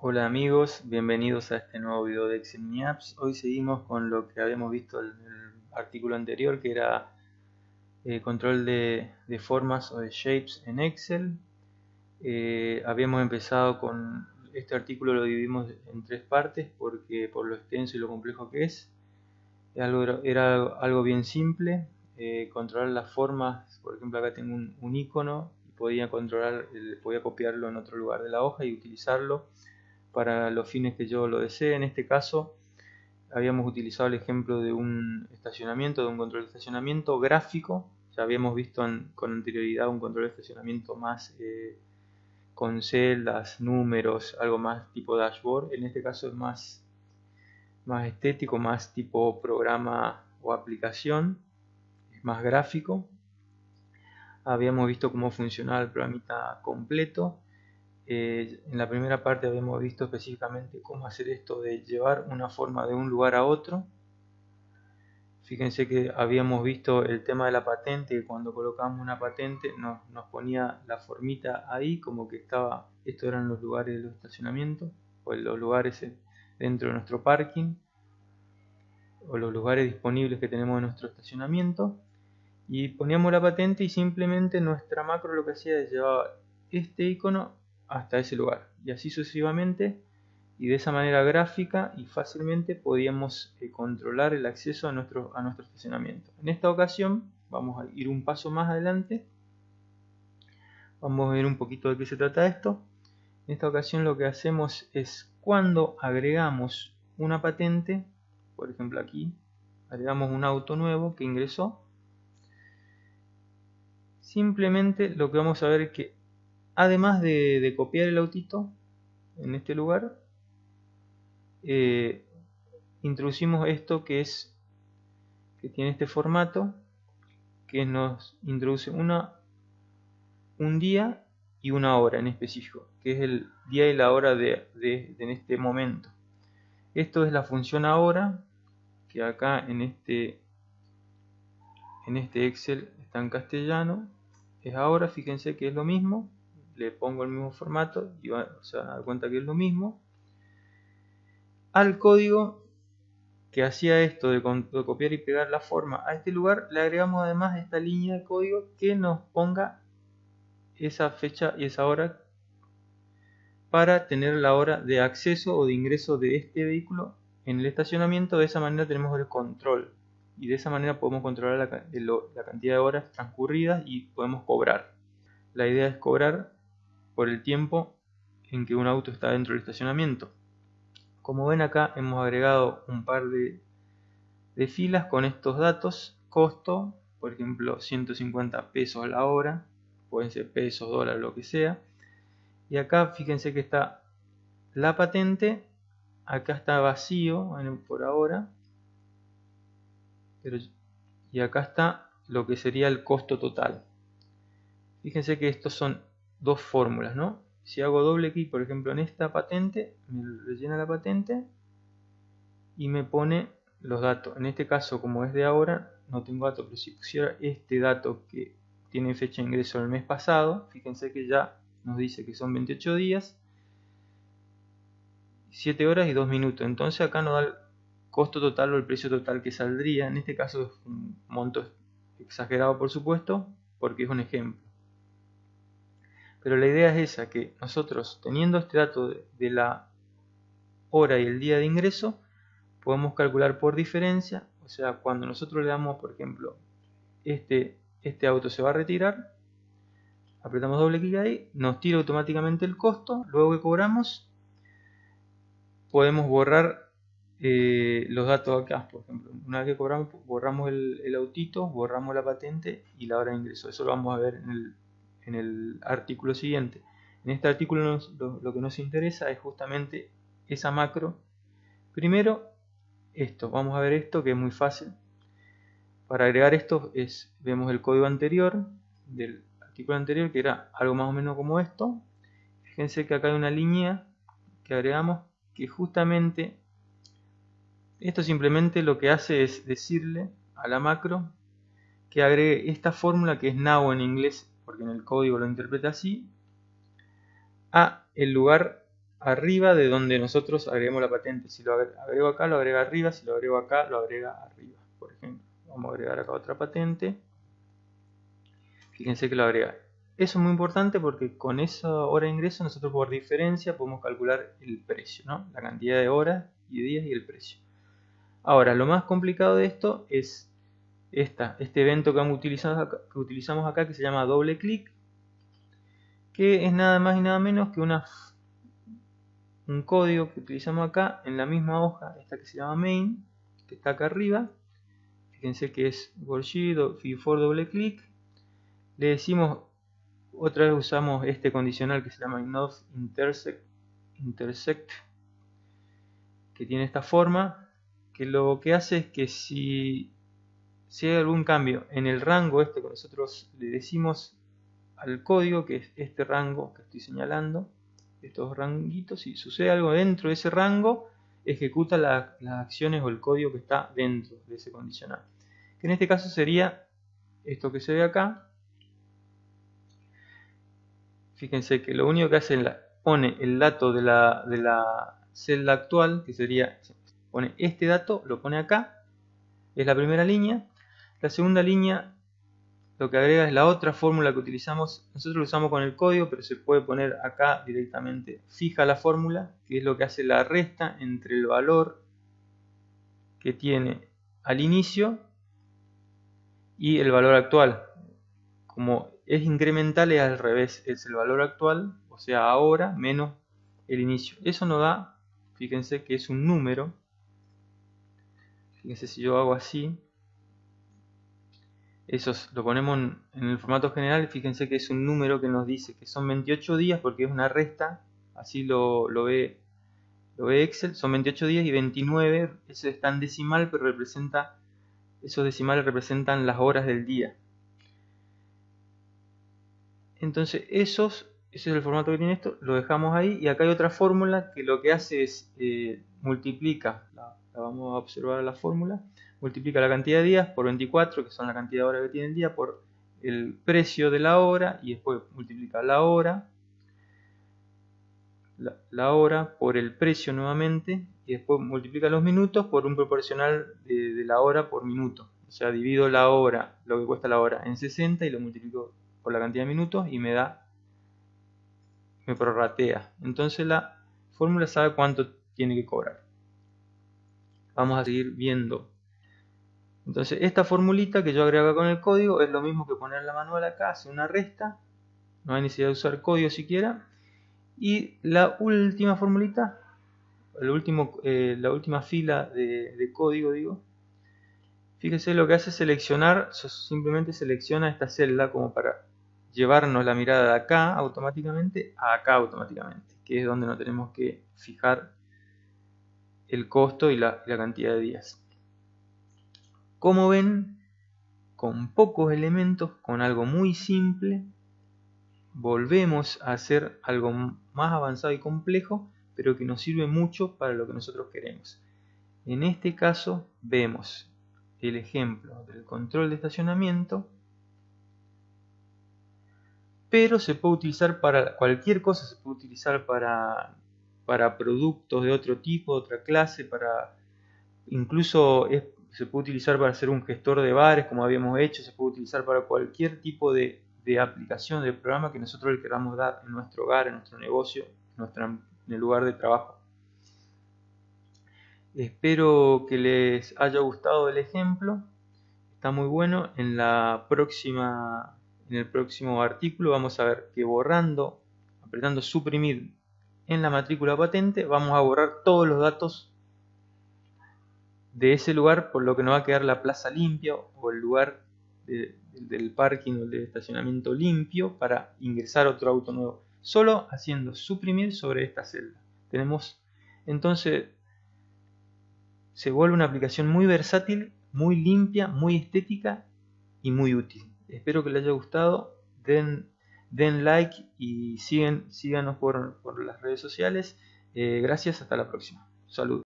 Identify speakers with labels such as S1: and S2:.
S1: Hola amigos, bienvenidos a este nuevo video de Excel Mini Apps. Hoy seguimos con lo que habíamos visto en el artículo anterior, que era eh, control de, formas o de shapes en Excel. Eh, habíamos empezado con este artículo, lo dividimos en tres partes porque por lo extenso y lo complejo que es. Era algo, bien simple, eh, controlar las formas, por ejemplo acá tengo un, un icono y podía controlar, podía copiarlo en otro lugar de la hoja y utilizarlo para los fines que yo lo desee. En este caso habíamos utilizado el ejemplo de un estacionamiento, de un control de estacionamiento gráfico. Ya habíamos visto con anterioridad un control de estacionamiento más eh, con celdas, números, algo más tipo dashboard. En este caso es más, más estético, más tipo programa o aplicación, es más gráfico. Habíamos visto cómo funcionaba el programita completo eh, en la primera parte habíamos visto específicamente cómo hacer esto de llevar una forma de un lugar a otro. Fíjense que habíamos visto el tema de la patente, cuando colocamos una patente nos, ponía la formita ahí, como que estaba, estos eran los lugares de los estacionamientos, o los lugares dentro de nuestro parking, o los lugares disponibles que tenemos en nuestro estacionamiento. Y poníamos la patente y simplemente nuestra macro lo que hacía es llevar este icono hasta ese lugar y así sucesivamente y de esa manera gráfica y fácilmente podíamos eh, controlar el acceso a a nuestro estacionamiento. En esta ocasión vamos a ir un paso más adelante, vamos a ver un poquito de qué se trata esto. En esta ocasión lo que hacemos es cuando agregamos una patente, por ejemplo aquí, agregamos un auto nuevo que ingresó, simplemente lo que vamos a ver es que además de, copiar el autito en este lugar eh, introducimos esto que es que tiene este formato que nos introduce una un día y una hora en específico que es el día y la hora de, en este momento. Esto es la función ahora que acá en este en este excel está en castellano es ahora fíjense que es lo mismo le pongo el mismo formato y se van a dar cuenta que es lo mismo. Al código que hacía esto de, copiar y pegar la forma a este lugar, le agregamos además esta línea de código que nos ponga esa fecha y esa hora para tener la hora de acceso o de ingreso de este vehículo en el estacionamiento. De esa manera tenemos el control y de esa manera podemos controlar la, la cantidad de horas transcurridas y podemos cobrar. La idea es cobrar por el tiempo en que un auto está dentro del estacionamiento. Como ven acá hemos agregado un par de, filas con estos datos, costo, por ejemplo 150 pesos la hora, pueden ser pesos, dólares, lo que sea. Y acá fíjense que está la patente, acá está vacío por ahora, y acá está lo que sería el costo total. Fíjense que estos son dos fórmulas, ¿no? Si hago doble clic, por ejemplo, en esta patente, me rellena la patente y me pone los datos. En este caso, como es de ahora, no tengo datos, pero si pusiera este dato que tiene fecha de ingreso del mes pasado, fíjense que ya nos dice que son 28 días, 7 horas y 2 minutos. Entonces acá nos da el costo total o el precio total que saldría. En este caso es un monto exagerado, por supuesto, porque es un ejemplo. Pero la idea es esa, que nosotros teniendo este dato de la hora y el día de ingreso, podemos calcular por diferencia, o sea, cuando nosotros le damos, por ejemplo, este, este auto se va a retirar, apretamos doble clic ahí, nos tira automáticamente el costo, luego que cobramos, podemos borrar eh, los datos acá, por ejemplo, una vez que cobramos, borramos el, el autito, borramos la patente y la hora de ingreso, eso lo vamos a ver en el en el artículo siguiente. En este artículo lo, que nos interesa es justamente esa macro. Primero, esto. Vamos a ver esto que es muy fácil. Para agregar esto es, vemos el código anterior del artículo anterior que era algo más o menos como esto. Fíjense que acá hay una línea que agregamos que justamente esto simplemente lo que hace es decirle a la macro que agregue esta fórmula que es now en inglés porque en el código lo interpreta así, a el lugar arriba de donde nosotros agregamos la patente. Si lo agrego acá, lo agrega arriba. Si lo agrego acá, lo agrega arriba. Por ejemplo, vamos a agregar acá otra patente. Fíjense que lo agrega. Eso es muy importante porque con esa hora de ingreso nosotros por diferencia podemos calcular el precio, ¿no? la cantidad de horas y días y el precio. Ahora, lo más complicado de esto es esta, este evento que, utilizamos acá, que utilizamos acá que se llama doble clic, que es nada más y nada menos que una un código que utilizamos acá en la misma hoja, esta que se llama main, que está acá arriba. Fíjense que es worksheet for doble clic. Le decimos, otra vez usamos este condicional que se llama intersect, intersect que tiene esta forma, que lo que hace es que si, si hay algún cambio en el rango este que nosotros le decimos al código, que es este rango que estoy señalando, estos ranguitos, si sucede algo dentro de ese rango, ejecuta las acciones o el código que está dentro de ese condicional. Que en este caso sería esto que se ve acá. Fíjense que lo único que hace es pone el dato de la, de la celda actual, que sería, pone este dato, lo pone acá, es la primera línea. La segunda línea lo que agrega es la otra fórmula que utilizamos. Nosotros lo usamos con el código, pero se puede poner acá directamente fija la fórmula, que es lo que hace la resta entre el valor que tiene al inicio y el valor actual. Como es incremental es al revés, es el valor actual, o sea ahora menos el inicio. Eso nos da, fíjense que es un número. Fíjense si yo hago así, eso lo ponemos en, el formato general, fíjense que es un número que nos dice que son 28 días porque es una resta, así lo, ve, lo ve Excel, son 28 días y 29, eso está en decimal, pero representa, esos decimales representan las horas del día. Entonces esos, ese es el formato que tiene esto, lo dejamos ahí y acá hay otra fórmula que lo que hace es eh, multiplica, la vamos a observar la fórmula, multiplica la cantidad de días por 24, que son la cantidad de horas que tiene el día, por el precio de la hora y después multiplica la hora, la, hora por el precio nuevamente y después multiplica los minutos por un proporcional de, la hora por minuto. O sea, divido la hora, lo que cuesta la hora, en 60 y lo multiplico por la cantidad de minutos y me da, me prorratea. Entonces la fórmula sabe cuánto tiene que cobrar. Vamos a seguir viendo entonces esta formulita que yo agrego con el código es lo mismo que poner la manual acá, hace una resta, no hay necesidad de usar código siquiera. Y la última formulita, el último, eh, la última fila de, código, digo, fíjese lo que hace es seleccionar, simplemente selecciona esta celda como para llevarnos la mirada de acá automáticamente a acá automáticamente, que es donde no tenemos que fijar el costo y la cantidad de días. Como ven, con pocos elementos, con algo muy simple, volvemos a hacer algo más avanzado y complejo, pero que nos sirve mucho para lo que nosotros queremos. En este caso vemos el ejemplo del control de estacionamiento, pero se puede utilizar para cualquier cosa, se puede utilizar para, para productos de otro tipo, de otra clase, para incluso es se puede utilizar para hacer un gestor de bares, como habíamos hecho, se puede utilizar para cualquier tipo de, aplicación, de programa que nosotros le queramos dar en nuestro hogar, en nuestro negocio, en, el lugar de trabajo. Espero que les haya gustado el ejemplo. Está muy bueno. En la próxima en el próximo artículo vamos a ver que borrando, apretando suprimir en la matrícula patente, vamos a borrar todos los datos de ese lugar, por lo que no va a quedar la plaza limpia o el lugar del parking o del estacionamiento limpio para ingresar otro auto nuevo. Solo haciendo suprimir sobre esta celda. Tenemos entonces se vuelve una aplicación muy versátil, muy limpia, muy estética y muy útil. Espero que les haya gustado. Den, den like y siguen, síganos por, las redes sociales. Eh, gracias, hasta la próxima. Saludos.